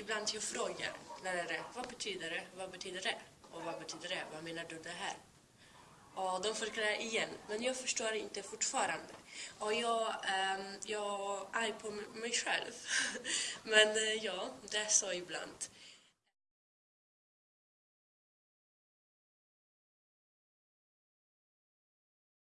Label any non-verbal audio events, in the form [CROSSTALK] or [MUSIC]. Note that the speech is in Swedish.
ibland jag frågar lärare, vad betyder det? Vad betyder det? Och vad betyder det? Vad menar du det här? Och de förklarar igen, men jag förstår inte fortfarande. Och jag, um, jag är arg på mig själv. [LAUGHS] men eh, ja, det är så ibland.